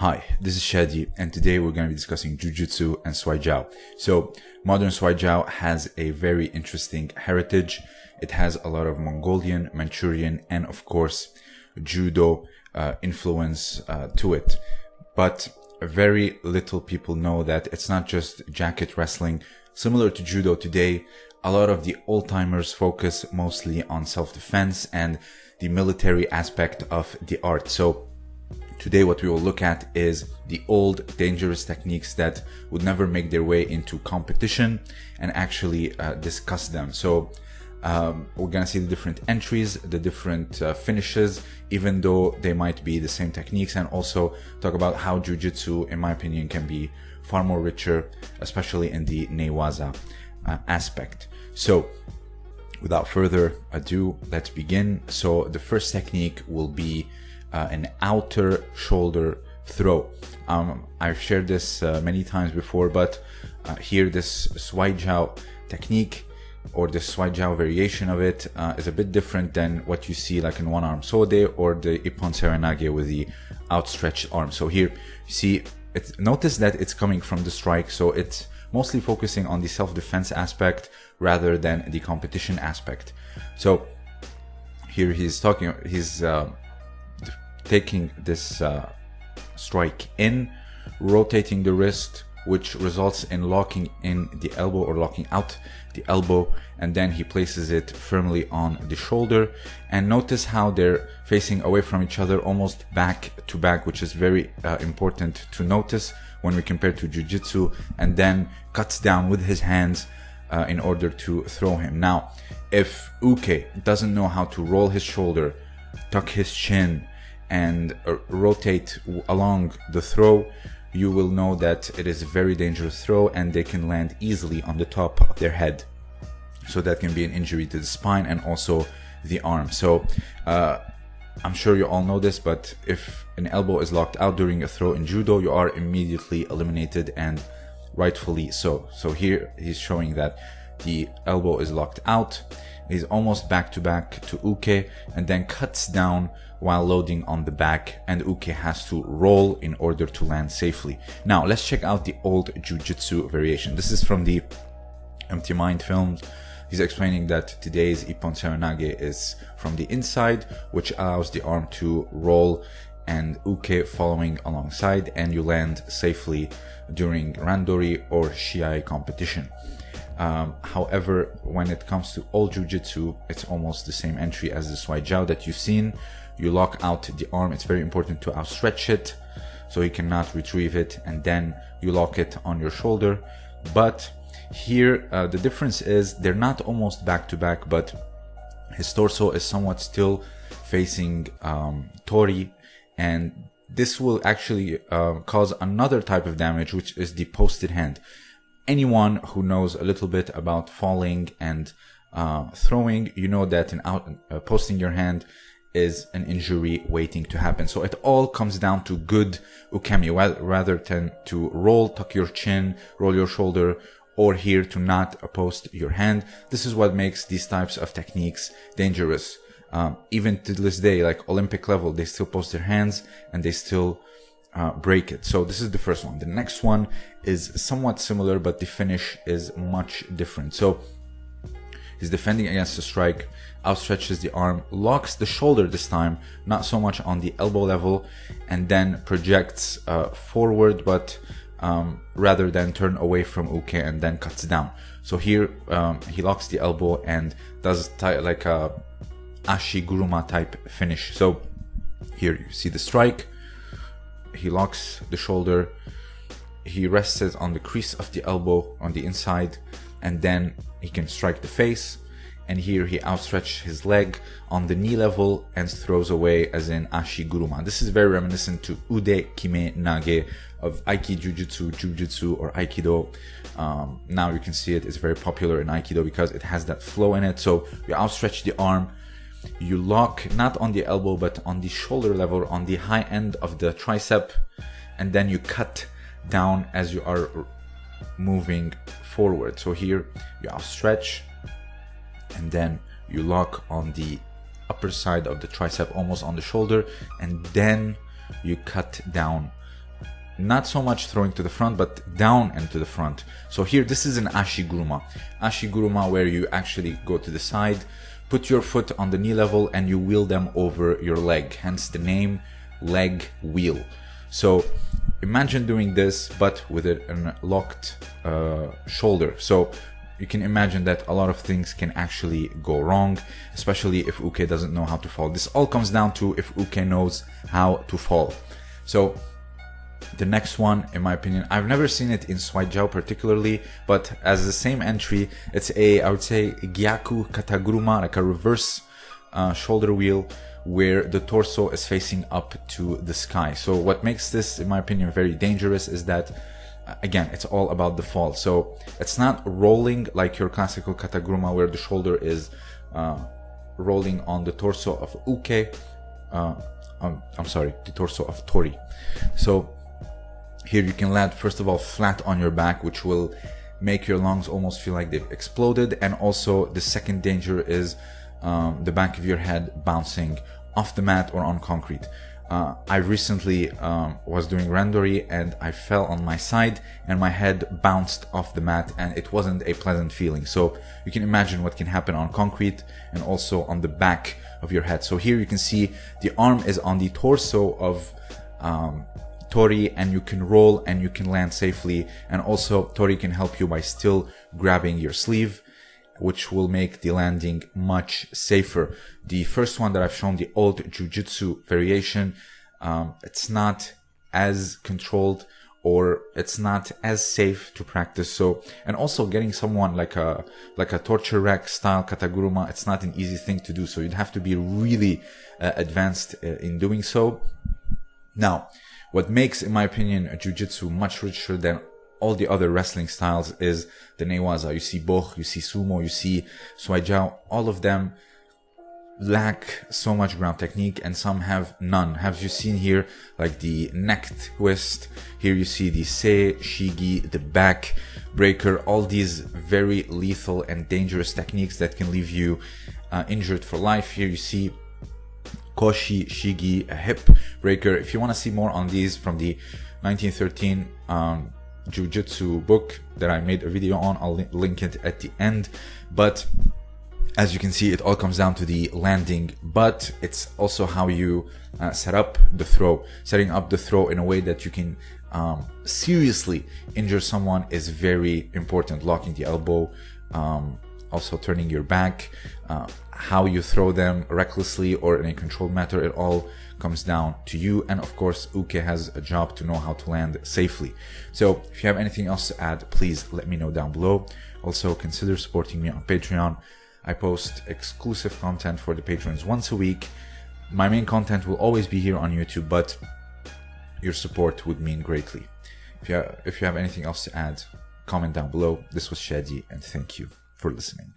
Hi, this is Shadi, and today we're going to be discussing Jujutsu and Shuai Jiao. So, modern Shuai Jiao has a very interesting heritage. It has a lot of Mongolian, Manchurian, and of course, Judo uh, influence uh, to it. But very little people know that it's not just jacket wrestling. Similar to Judo today, a lot of the old timers focus mostly on self defense and the military aspect of the art. So, Today what we will look at is the old dangerous techniques that would never make their way into competition and actually uh, discuss them. So um, we're gonna see the different entries, the different uh, finishes, even though they might be the same techniques and also talk about how Jiu-Jitsu, in my opinion, can be far more richer, especially in the Newaza uh, aspect. So without further ado, let's begin. So the first technique will be uh, an outer shoulder throw. Um, I've shared this uh, many times before, but uh, here this Shuai technique or the Shuai variation of it uh, is a bit different than what you see like in one arm Sode or the Ippon Seoinage with the outstretched arm. So here you see, notice that it's coming from the strike, so it's mostly focusing on the self-defense aspect rather than the competition aspect. So here he's talking, he's uh, taking this uh, strike in, rotating the wrist, which results in locking in the elbow or locking out the elbow, and then he places it firmly on the shoulder. And notice how they're facing away from each other, almost back to back, which is very uh, important to notice when we compare to Jiu-Jitsu, and then cuts down with his hands uh, in order to throw him. Now, if Uke doesn't know how to roll his shoulder, tuck his chin, and uh, rotate along the throw, you will know that it is a very dangerous throw and they can land easily on the top of their head. So that can be an injury to the spine and also the arm. So uh, I'm sure you all know this, but if an elbow is locked out during a throw in judo, you are immediately eliminated and rightfully so. So here he's showing that the elbow is locked out. He's almost back to back to Uke and then cuts down while loading on the back and Uke has to roll in order to land safely. Now let's check out the old Jiu-Jitsu variation. This is from the Empty Mind films. He's explaining that today's Ippon Seoinage is from the inside, which allows the arm to roll and uke following alongside and you land safely during randori or shiai competition. Um, however, when it comes to all jujitsu, it's almost the same entry as the shuai jiao that you've seen. You lock out the arm. It's very important to outstretch it so you cannot retrieve it and then you lock it on your shoulder. But here, uh, the difference is they're not almost back to back, but his torso is somewhat still facing um, Tori and this will actually uh, cause another type of damage, which is the posted hand anyone who knows a little bit about falling and uh, throwing, you know that in out, uh, posting your hand is an injury waiting to happen. So it all comes down to good ukemi, rather than to roll, tuck your chin, roll your shoulder, or here to not post your hand. This is what makes these types of techniques dangerous. Um, even to this day, like Olympic level, they still post their hands and they still uh, break it. So this is the first one. The next one is somewhat similar, but the finish is much different. So he's defending against the strike, outstretches the arm, locks the shoulder this time, not so much on the elbow level, and then projects uh, forward, but um, rather than turn away from Uke and then cuts down. So here um, he locks the elbow and does like a Ashi Guruma type finish. So here you see the strike, he locks the shoulder, he rests it on the crease of the elbow on the inside, and then he can strike the face. And here he outstretches his leg on the knee level and throws away as in Ashi Guruma. This is very reminiscent to Ude Kime Nage of Aiki Jujutsu, Jujutsu, or Aikido. Um, now you can see it is very popular in Aikido because it has that flow in it. So you outstretch the arm, you lock not on the elbow but on the shoulder level on the high end of the tricep and then you cut down as you are moving forward so here you outstretch and then you lock on the upper side of the tricep almost on the shoulder and then you cut down not so much throwing to the front, but down and to the front. So here, this is an ashiguruma. Ashiguruma where you actually go to the side, put your foot on the knee level and you wheel them over your leg. Hence the name leg wheel. So imagine doing this, but with a locked uh, shoulder. So you can imagine that a lot of things can actually go wrong, especially if Uke doesn't know how to fall. This all comes down to if Uke knows how to fall. So the next one, in my opinion, I've never seen it in Shuaijiao particularly, but as the same entry, it's a, I would say, Gyaku Kataguruma, like a reverse uh, shoulder wheel where the torso is facing up to the sky. So what makes this, in my opinion, very dangerous is that uh, again, it's all about the fall. So it's not rolling like your classical kataguruma where the shoulder is uh, rolling on the torso of uke. Uh, um, I'm sorry, the torso of tori. So here you can land first of all flat on your back, which will make your lungs almost feel like they've exploded. And also the second danger is um, the back of your head bouncing off the mat or on concrete. Uh, I recently um, was doing randori and I fell on my side and my head bounced off the mat and it wasn't a pleasant feeling. So you can imagine what can happen on concrete and also on the back of your head. So here you can see the arm is on the torso of um, Tori and you can roll and you can land safely. And also Tori can help you by still grabbing your sleeve, which will make the landing much safer. The first one that I've shown, the old jujitsu variation, um, it's not as controlled or it's not as safe to practice. So, and also getting someone like a, like a torture rack style kataguruma, it's not an easy thing to do. So you'd have to be really uh, advanced uh, in doing so. Now, what makes, in my opinion, Jiu-Jitsu much richer than all the other wrestling styles is the Newaza. You see Bökh, you see Sumo, you see Shuaijiao, all of them lack so much ground technique and some have none. Have you seen here like the neck twist? Here you see the se, shigi, the back breaker, all these very lethal and dangerous techniques that can leave you uh, injured for life. Here you see Koshi Shigi, a hip breaker. If you want to see more on these from the 1913 um, Jiu-Jitsu book that I made a video on, I'll link it at the end. But as you can see, it all comes down to the landing, but it's also how you uh, set up the throw. Setting up the throw in a way that you can um, seriously injure someone is very important. Locking the elbow, um, also turning your back, uh, how you throw them recklessly or in a controlled manner, it all comes down to you. And of course, Uke has a job to know how to land safely. So if you have anything else to add, please let me know down below. Also, consider supporting me on Patreon. I post exclusive content for the patrons once a week. My main content will always be here on YouTube, but your support would mean greatly. If you have, if you have anything else to add, comment down below. This was Shadi, and thank you for listening.